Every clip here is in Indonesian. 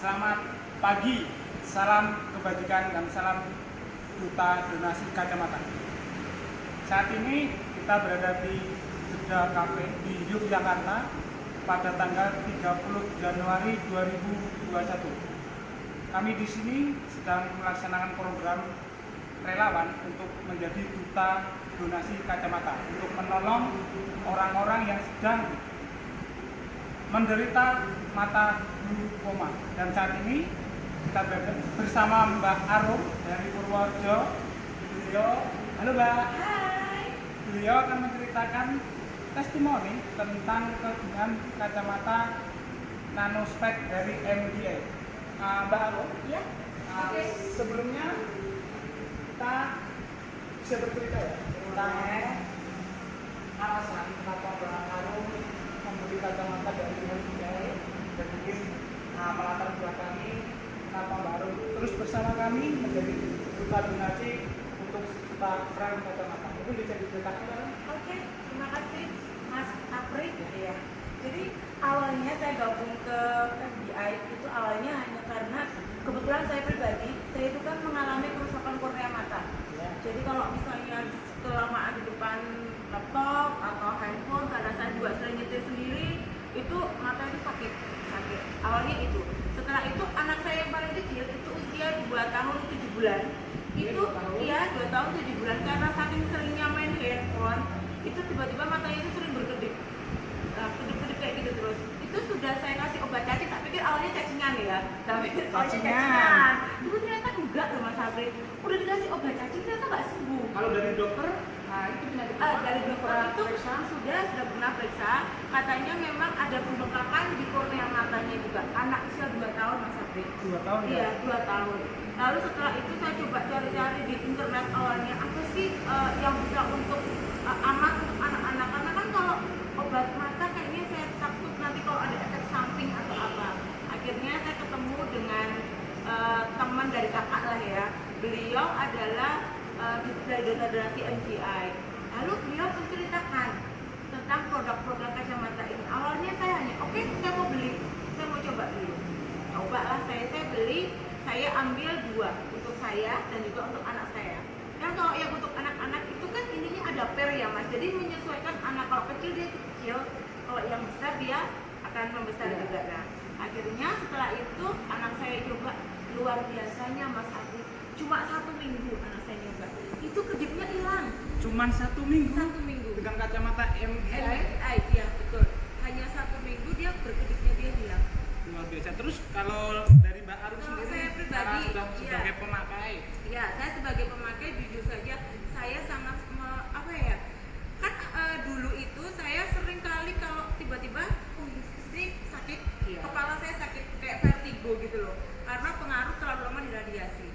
Selamat pagi, salam kebajikan dan salam duta donasi kacamata. Saat ini kita berada di Jeddah Cafe di Yogyakarta pada tanggal 30 Januari 2021. Kami di sini sedang melaksanakan program relawan untuk menjadi duta donasi kacamata untuk menolong orang-orang yang sedang menderita mata glaukoma dan saat ini kita bersama Mbak Arum dari Purworejo beliau halo Mbak Hai. beliau akan menceritakan testimoni tentang kegunaan kacamata nanospec dari MDA Nah, Mbak Arum Ya. Nah, Oke. sebelumnya kita bisa bercerita ya tentang alasan kenapa Mbak Arum membeli kacamata dari MBA dan mungkin nah, melatar belakangi kenapa Mbak Arum terus bersama kami menjadi duta donasi untuk kita frame kacamata. Mungkin bisa diceritakan? Oke, terima kasih Mas Apri. Ya. Jadi awalnya saya gabung ke FBI itu awalnya hanya karena kebetulan saya pribadi saya itu kan mengalami kerusakan kornea mata. Ya. Jadi kalau misalnya kelamaan di depan laptop atau handphone karena saya juga sering nyetir sendiri itu mata itu sakit sakit awalnya itu. Setelah itu anak saya yang paling kecil itu usia 2 tahun 7 bulan. Iya, itu dua tahun. iya 2 tahun 7 bulan. Karena saking seringnya main handphone itu tiba-tiba matanya itu sering berkedip. Nah, kedip-kedip kayak gitu terus. Itu sudah saya kasih obat cacing tak pikir awalnya cacingan ya. Tapi awalnya cacingan. itu ternyata enggak loh mas Sabri udah dikasih obat cacing ternyata nggak sembuh. Kalau dari dokter, nah itu penyakit Ah, apa? dari dokter itu periksa? sudah sudah pernah periksa katanya memang ada pembengkakan di kornea matanya juga anak usia 2 tahun mas Sabri dua tahun iya ya. 2 tahun lalu setelah itu saya coba cari-cari di internet awalnya apa sih eh, yang bisa untuk eh, aman untuk anak-anak karena kan kalau obat mata kayaknya saya takut nanti kalau ada efek samping atau apa akhirnya saya ketemu dengan eh, teman dari kakak lah ya beliau adalah eh, dari donasi MGI lalu beliau menceritakan tentang produk-produk kacamata ini. Awalnya saya hanya oke saya mau beli. Saya mau coba beli coba lah saya saya beli saya ambil dua untuk saya dan juga untuk anak saya. Kan kalau yang untuk anak-anak itu kan intinya ada per ya mas. Jadi menyesuaikan anak. Kalau kecil dia kecil kalau yang besar dia akan membesar juga nah akhirnya setelah itu anak saya coba. Luar biasanya mas Abi cuma satu minggu anak saya nyoba itu kedipnya hilang Cuman satu minggu satu minggu dengan kacamata MDA MDI iya betul hanya satu minggu dia berkedipnya dia hilang luar biasa. Terus kalau dari Mbak Arum Kalau sendiri, saya pribadi, sudah iya. sebagai pemakai, Ya, saya sebagai pemakai jujur saja saya sangat me- apa ya? Kan eh, dulu itu saya sering kali kalau tiba-tiba oh ini sakit, Iya. kepala saya sakit kayak vertigo gitu loh. Karena pengaruh terlalu lama di radiasi.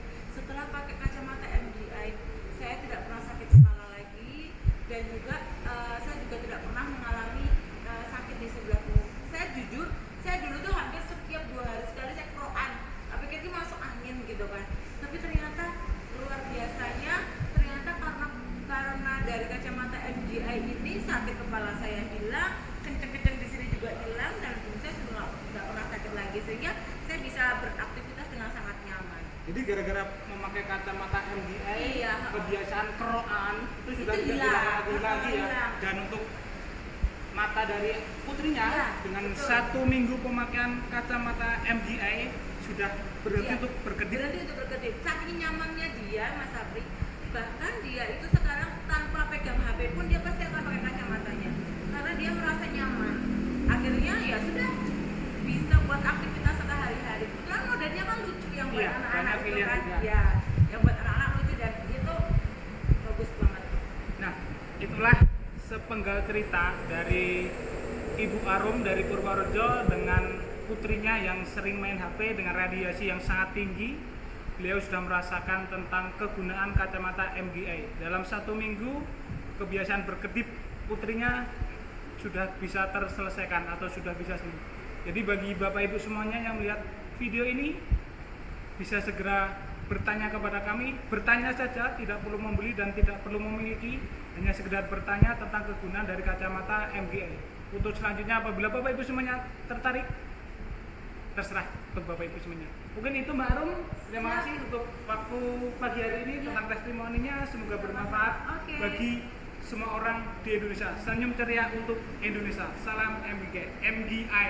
Setelah pakai kacamata MDI, saya tidak pernah sakit kepala lagi dan juga eh, saya juga tidak pernah mengalami eh, sakit di sebelah punggung. Saya jujur, saya dulu tuh hampir setiap dua hari sekali saya keroan. Tapi kayaknya masuk angin gitu kan. Tapi ternyata luar biasanya ternyata karena karena dari kacamata MGI ini sakit kepala saya hilang, kenceng-kenceng di sini juga hilang dan saya sudah nggak pernah sakit lagi sehingga saya bisa beraktivitas dengan sangat nyaman. Jadi gara-gara memakai kacamata MDA, Iya. kebiasaan keroan itu sudah Itu tidak hilang. dilakukan lagi ya. Dan untuk mata dari putrinya Iya, dengan betul. satu minggu pemakaian kacamata MDI sudah berhenti Iya. untuk berkedip. Berhenti untuk berkedip. Saking nyamannya dia, Mas Sabri, bahkan dia itu sekarang tanpa pegang HP pun dia pasti akan pakai kacamatanya karena dia merasa nyaman. Akhirnya ya sudah bisa buat aktivitas sehari-hari. Kebetulan modelnya kan lucu yang buat Iya, kan. Ya, yang buat anak-anak lucu dan itu bagus banget. Nah, itulah sepenggal cerita dari Ibu Arum dari Purworejo dengan putrinya yang sering main HP dengan radiasi yang sangat tinggi. Beliau sudah merasakan tentang kegunaan kacamata MGA. Dalam satu minggu, kebiasaan berkedip putrinya sudah bisa terselesaikan atau sudah bisa sembuh. Jadi bagi Bapak Ibu semuanya yang melihat video ini, bisa segera bertanya kepada kami, bertanya saja, tidak perlu membeli dan tidak perlu memiliki, hanya sekedar bertanya tentang kegunaan dari kacamata MGA. Untuk selanjutnya apabila Bapak Ibu semuanya tertarik, terserah untuk bapak ibu semuanya. Mungkin itu mbak Arum. Terima Siap. kasih untuk waktu pagi hari ini Iya. tentang testimoninya. Semoga bermanfaat Oke. bagi semua orang di Indonesia. Senyum ceria untuk Indonesia. Salam MGI MGI